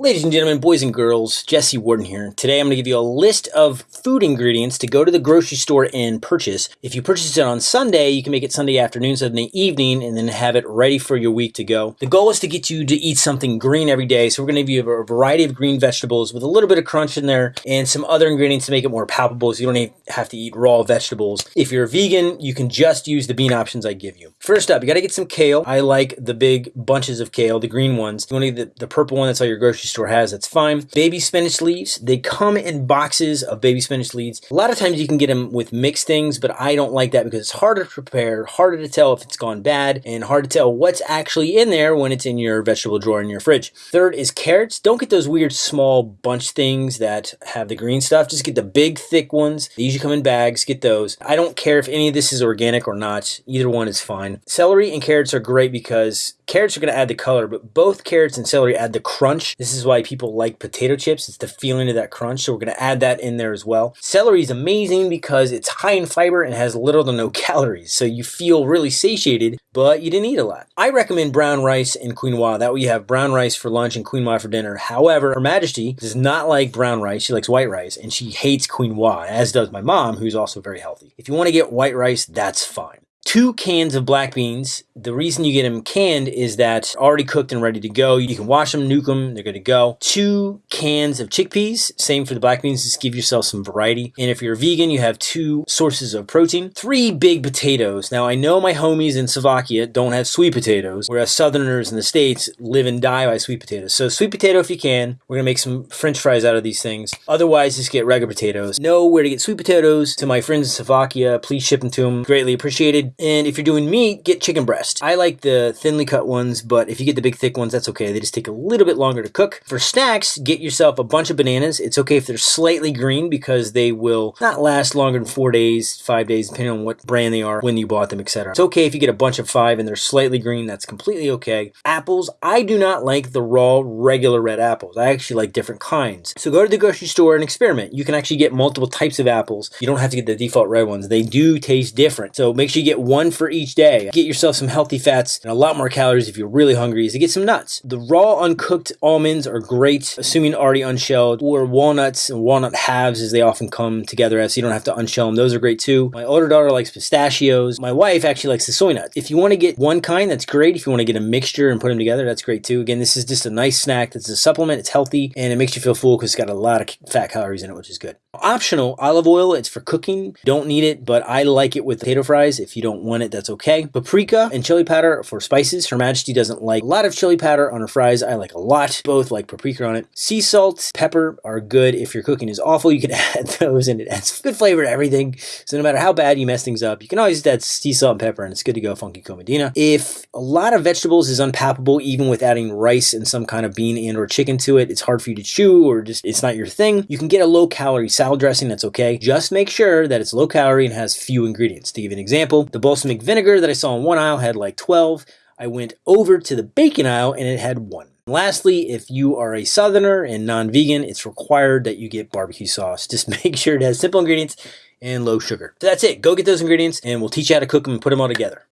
Ladies and gentlemen, boys and girls, Jesse Warden here. Today I'm going to give you a list of food ingredients to go to the grocery store and purchase. If you purchase it on Sunday, you can make it Sunday afternoon, Sunday evening, and then have it ready for your week to go. The goal is to get you to eat something green every day, so we're going to give you a variety of green vegetables with a little bit of crunch in there and some other ingredients to make it more palpable so you don't have to eat raw vegetables. If you're a vegan, you can just use the bean options I give you. First up, you got to get some kale. I like the big bunches of kale, the green ones. You want to get the, the purple one that's all your grocery store has, that's fine. Baby spinach leaves, they come in boxes of baby spinach leaves. A lot of times you can get them with mixed things, but I don't like that because it's harder to prepare, harder to tell if it's gone bad, and hard to tell what's actually in there when it's in your vegetable drawer in your fridge. Third is carrots. Don't get those weird small bunch things that have the green stuff. Just get the big thick ones. They usually come in bags. Get those. I don't care if any of this is organic or not. Either one is fine. Celery and carrots are great because carrots are going to add the color, but both carrots and celery add the crunch. This is why people like potato chips. It's the feeling of that crunch. So we're going to add that in there as well. Celery is amazing because it's high in fiber and has little to no calories. So you feel really satiated, but you didn't eat a lot. I recommend brown rice and quinoa. That way you have brown rice for lunch and quinoa for dinner. However, Her Majesty does not like brown rice. She likes white rice and she hates quinoa, as does my mom, who's also very healthy. If you want to get white rice, that's fine two cans of black beans. The reason you get them canned is that already cooked and ready to go. You can wash them, nuke them, they're good to go. Two cans of chickpeas, same for the black beans, just give yourself some variety. And if you're vegan, you have two sources of protein. Three big potatoes. Now I know my homies in Slovakia don't have sweet potatoes, whereas southerners in the States live and die by sweet potatoes. So sweet potato if you can. We're gonna make some french fries out of these things. Otherwise, just get regular potatoes. Know where to get sweet potatoes. To my friends in Slovakia, please ship them to them. Greatly appreciated. And if you're doing meat, get chicken breast. I like the thinly cut ones, but if you get the big thick ones, that's okay. They just take a little bit longer to cook. For snacks, get yourself a bunch of bananas. It's okay if they're slightly green because they will not last longer than four days, five days, depending on what brand they are, when you bought them, etc. It's okay if you get a bunch of five and they're slightly green. That's completely okay. Apples, I do not like the raw, regular red apples. I actually like different kinds. So go to the grocery store and experiment. You can actually get multiple types of apples. You don't have to get the default red ones. They do taste different. So make sure you get one for each day. Get yourself some healthy fats and a lot more calories if you're really hungry is to get some nuts. The raw uncooked almonds are great, assuming already unshelled, or walnuts and walnut halves as they often come together as so you don't have to unshell them. Those are great too. My older daughter likes pistachios. My wife actually likes the soy nuts. If you want to get one kind, that's great. If you want to get a mixture and put them together, that's great too. Again, this is just a nice snack. that's a supplement. It's healthy and it makes you feel full because it's got a lot of fat calories in it, which is good. Optional olive oil. It's for cooking. Don't need it, but I like it with potato fries. If you don't want it, that's okay okay. Paprika and chili powder for spices. Her Majesty doesn't like a lot of chili powder on her fries. I like a lot. Both like paprika on it. Sea salt, pepper are good. If your cooking is awful, you can add those and it adds good flavor to everything. So no matter how bad you mess things up, you can always add sea salt and pepper and it's good to go funky cold medina. If a lot of vegetables is unpalatable, even with adding rice and some kind of bean and or chicken to it, it's hard for you to chew or just it's not your thing. You can get a low calorie salad dressing. That's okay. Just make sure that it's low calorie and has few ingredients. To give an example, the balsamic vinegar that I saw in one aisle had like 12. I went over to the bacon aisle and it had one. Lastly, if you are a southerner and non-vegan, it's required that you get barbecue sauce. Just make sure it has simple ingredients and low sugar. So that's it. Go get those ingredients and we'll teach you how to cook them and put them all together.